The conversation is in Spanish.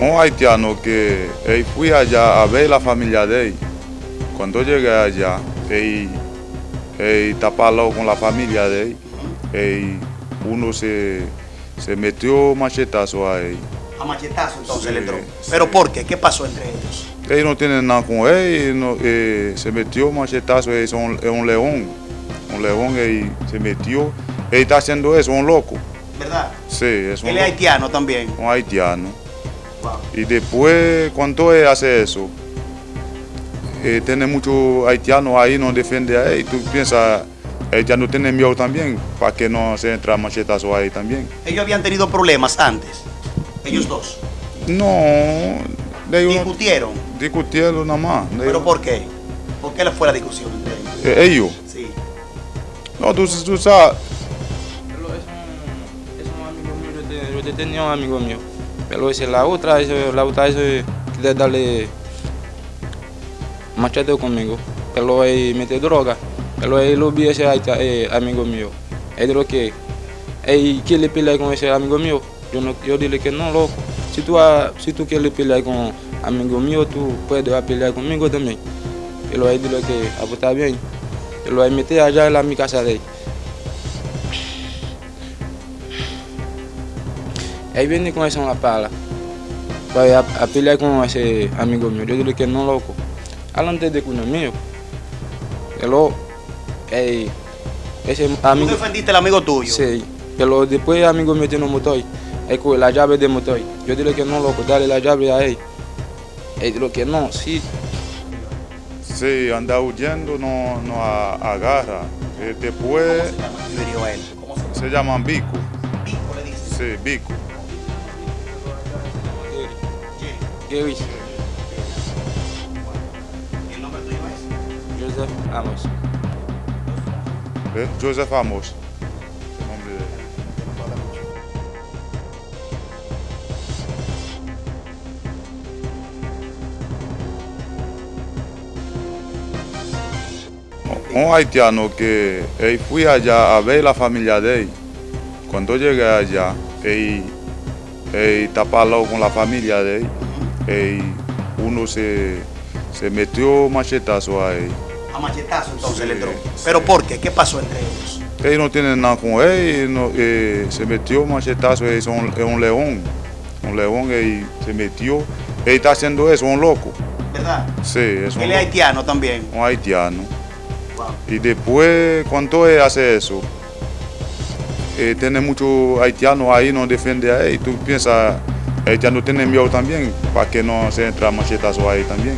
un haitiano que él fui allá a ver la familia de él. Cuando llegué allá, él, él tapó con la familia de él. él uno se, se metió machetazo a él. A machetazo entonces Sí, le entró. sí. ¿Pero por qué? ¿Qué pasó entre ellos? Él no tiene nada con él, no, eh, se metió machetazo, él es un, es un león. Un león, él se metió. Él está haciendo eso, un loco. ¿Verdad? Sí, es un, Él es loco, haitiano también. un haitiano. Y después, cuando él hace eso, eh, tiene muchos haitianos ahí, no defiende a él. Tú piensas, él ya no tiene miedo también, para que no se entra machetazo ahí también. Ellos habían tenido problemas antes. Ellos dos. No, de ellos no- Discutieron. discutieron nada más. ¿Pero ellos- por qué? ¿Por qué fue la discusión entre ellos? eh, ellos. Sí. No, tú, tú sabes, Pero es un, es un amigo mío, yo, te- yo te tenía un amigo mío. Pero ese, la otra, ese, la otra, ese, quiere darle machete conmigo. Pero él mete droga. Pero él lo vi ese eh, amigo mío. Él dijo que él quiere pelear con ese amigo mío. Yo, no, yo dile que no, loco. Si tú, si tú quieres pelear con amigo mío, tú puedes pelear conmigo también. Pero él dijo que ah, pues, bien. Pero él mete allá en la, mi casa de él. Ahí viene con esa una pala. Para a, a pelear con ese amigo mío. Yo dije que no, loco. Alante de cuño mío. Pero, ey, ese Tú amigo. defendiste al amigo tuyo. Sí, pero después el amigo mío tiene un motor. Él coge la llave del motor. Yo dije que no, loco, dale la llave a él. Él dijo que no, sí. sí, anda huyendo, no, no agarra. Eh, ¿Cómo después se llama? Yo hirió a él. ¿Cómo se llama? se llaman bico. Pico le dice. Sí, bico. Gary, ¿Y el nombre tuyo es? Joseph Amos. Eh, Joseph Amos. Un haitiano que él fui allá a ver la familia de él. Cuando llegué allá, él, él tapó con la familia de él. Él, uno se, se metió machetazo a él. A machetazo entonces Sí, le entró. sí. ¿Pero por qué? ¿Qué pasó entre ellos? Él no tiene nada con él, no, eh, se metió machetazo, es un, león. Un león, él se metió. Él está haciendo eso, un loco. ¿Verdad? Sí, es un, Él es haitiano también. un haitiano. Wow. Y después, cuando él hace eso, eh, tiene muchos haitianos ahí, no defiende a él. Tú piensas, ya no tiene miedo también, para que no se entra machetazo ahí también.